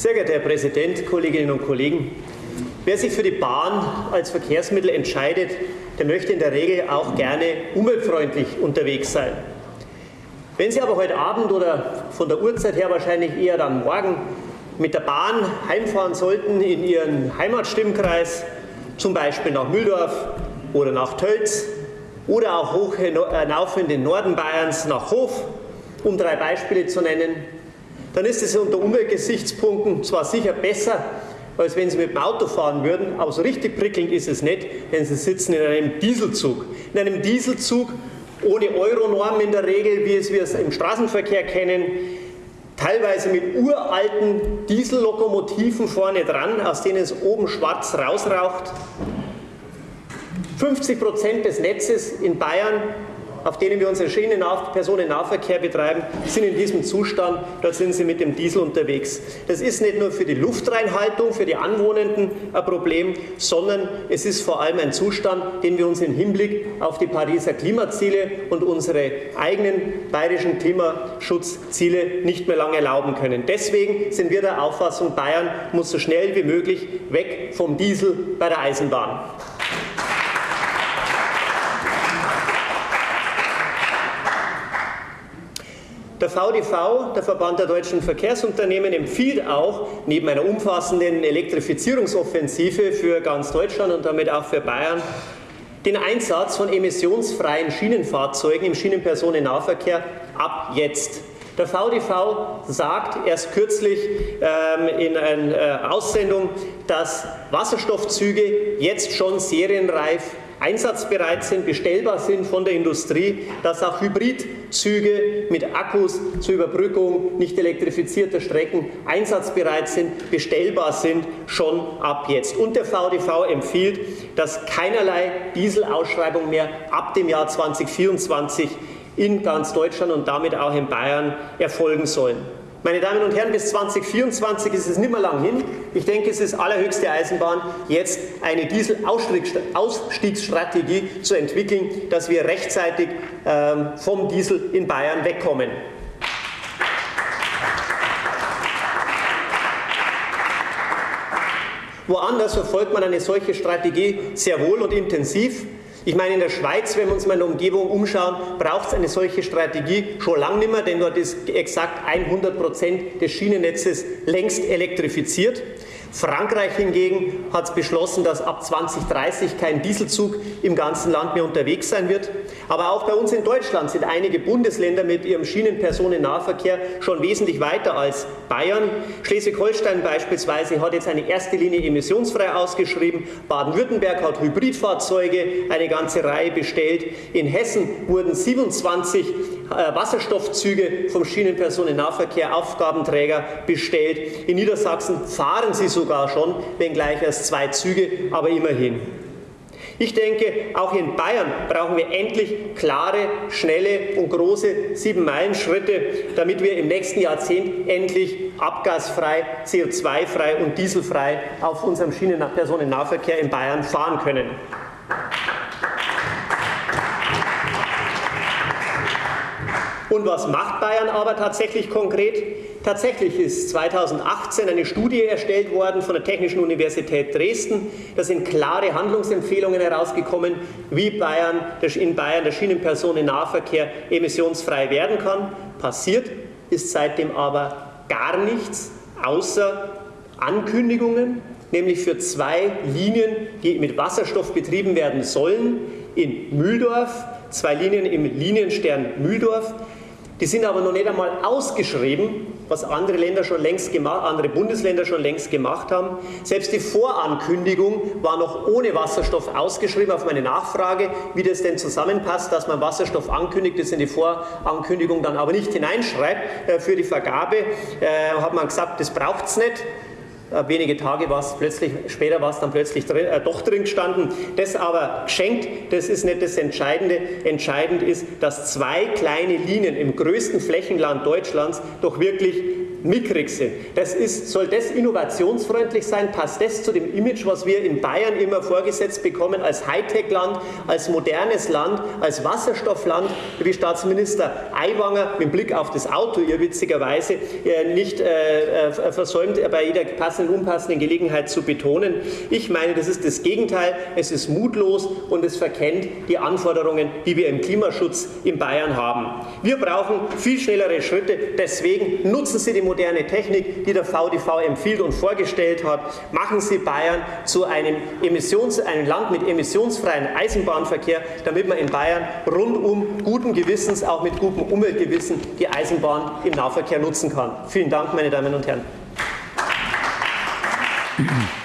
Sehr geehrter Herr Präsident, Kolleginnen und Kollegen! Wer sich für die Bahn als Verkehrsmittel entscheidet, der möchte in der Regel auch gerne umweltfreundlich unterwegs sein. Wenn Sie aber heute Abend oder von der Uhrzeit her wahrscheinlich eher dann morgen mit der Bahn heimfahren sollten in Ihren Heimatstimmkreis, zum Beispiel nach Mühldorf oder nach Tölz oder auch hoch hinauf in den Norden Bayerns nach Hof, um drei Beispiele zu nennen, dann ist es unter Umweltgesichtspunkten zwar sicher besser, als wenn Sie mit dem Auto fahren würden, aber so richtig prickelnd ist es nicht, denn Sie sitzen in einem Dieselzug. In einem Dieselzug ohne Euronorm in der Regel, wie es wir es im Straßenverkehr kennen, teilweise mit uralten Diesellokomotiven vorne dran, aus denen es oben schwarz rausraucht. 50 Prozent des Netzes in Bayern auf denen wir unseren Schienenpersonennahverkehr betreiben, sind in diesem Zustand, da sind sie mit dem Diesel unterwegs. Das ist nicht nur für die Luftreinhaltung, für die Anwohnenden ein Problem, sondern es ist vor allem ein Zustand, den wir uns im Hinblick auf die Pariser Klimaziele und unsere eigenen bayerischen Klimaschutzziele nicht mehr lange erlauben können. Deswegen sind wir der Auffassung, Bayern muss so schnell wie möglich weg vom Diesel bei der Eisenbahn. Der VDV, der Verband der deutschen Verkehrsunternehmen, empfiehlt auch neben einer umfassenden Elektrifizierungsoffensive für ganz Deutschland und damit auch für Bayern den Einsatz von emissionsfreien Schienenfahrzeugen im Schienenpersonennahverkehr ab jetzt. Der VDV sagt erst kürzlich ähm, in einer äh, Aussendung, dass Wasserstoffzüge jetzt schon serienreif einsatzbereit sind, bestellbar sind von der Industrie, dass auch Hybridzüge mit Akkus zur Überbrückung nicht elektrifizierter Strecken einsatzbereit sind, bestellbar sind, schon ab jetzt. Und der VDV empfiehlt, dass keinerlei Dieselausschreibung mehr ab dem Jahr 2024 in ganz Deutschland und damit auch in Bayern erfolgen sollen. Meine Damen und Herren, bis 2024 ist es nicht mehr lang hin. Ich denke, es ist allerhöchste Eisenbahn, jetzt eine Dieselausstiegsstrategie zu entwickeln, dass wir rechtzeitig ähm, vom Diesel in Bayern wegkommen. Woanders verfolgt man eine solche Strategie sehr wohl und intensiv. Ich meine, in der Schweiz, wenn wir uns mal in der Umgebung umschauen, braucht es eine solche Strategie schon lange nicht mehr, denn dort ist exakt 100 Prozent des Schienennetzes längst elektrifiziert. Frankreich hingegen hat beschlossen, dass ab 2030 kein Dieselzug im ganzen Land mehr unterwegs sein wird. Aber auch bei uns in Deutschland sind einige Bundesländer mit ihrem Schienenpersonennahverkehr schon wesentlich weiter als Bayern. Schleswig-Holstein beispielsweise hat jetzt eine erste Linie emissionsfrei ausgeschrieben. Baden-Württemberg hat Hybridfahrzeuge, eine ganze Reihe bestellt. In Hessen wurden 27 äh, Wasserstoffzüge vom Schienenpersonennahverkehr Aufgabenträger bestellt. In Niedersachsen fahren sie sogar schon, wenngleich erst zwei Züge, aber immerhin. Ich denke, auch in Bayern brauchen wir endlich klare, schnelle und große Sieben-Meilen-Schritte, damit wir im nächsten Jahrzehnt endlich abgasfrei, CO2-frei und dieselfrei auf unserem Schienenpersonennahverkehr in Bayern fahren können. Und was macht Bayern aber tatsächlich konkret? Tatsächlich ist 2018 eine Studie erstellt worden von der Technischen Universität Dresden. Da sind klare Handlungsempfehlungen herausgekommen, wie Bayern, in Bayern der Schienenpersonennahverkehr emissionsfrei werden kann. Passiert ist seitdem aber gar nichts, außer Ankündigungen, nämlich für zwei Linien, die mit Wasserstoff betrieben werden sollen, in Mühldorf, zwei Linien im Linienstern Mühldorf, die sind aber noch nicht einmal ausgeschrieben, was andere, Länder schon längst gemacht, andere Bundesländer schon längst gemacht haben. Selbst die Vorankündigung war noch ohne Wasserstoff ausgeschrieben auf meine Nachfrage, wie das denn zusammenpasst, dass man Wasserstoff ankündigt, das in die Vorankündigung dann aber nicht hineinschreibt äh, für die Vergabe. Äh, hat man gesagt, das braucht es nicht. Äh, wenige Tage war es plötzlich, später war es dann plötzlich drin, äh, doch drin gestanden. Das aber geschenkt, das ist nicht das Entscheidende. Entscheidend ist, dass zwei kleine Linien im größten Flächenland Deutschlands doch wirklich mickrig sind. Das ist, soll das innovationsfreundlich sein? Passt das zu dem Image, was wir in Bayern immer vorgesetzt bekommen als Hightech-Land, als modernes Land, als Wasserstoffland, wie Staatsminister Aiwanger mit Blick auf das Auto, ihr witzigerweise äh, nicht äh, äh, versäumt, bei jeder passenden, unpassenden Gelegenheit zu betonen. Ich meine, das ist das Gegenteil. Es ist mutlos und es verkennt die Anforderungen, die wir im Klimaschutz in Bayern haben. Wir brauchen viel schnellere Schritte. Deswegen nutzen Sie die moderne Technik, die der VDV empfiehlt und vorgestellt hat. Machen Sie Bayern zu einem, Emissions-, einem Land mit emissionsfreien Eisenbahnverkehr, damit man in Bayern rundum guten Gewissens, auch mit gutem Umweltgewissen, die Eisenbahn im Nahverkehr nutzen kann. Vielen Dank, meine Damen und Herren. Mm-hmm.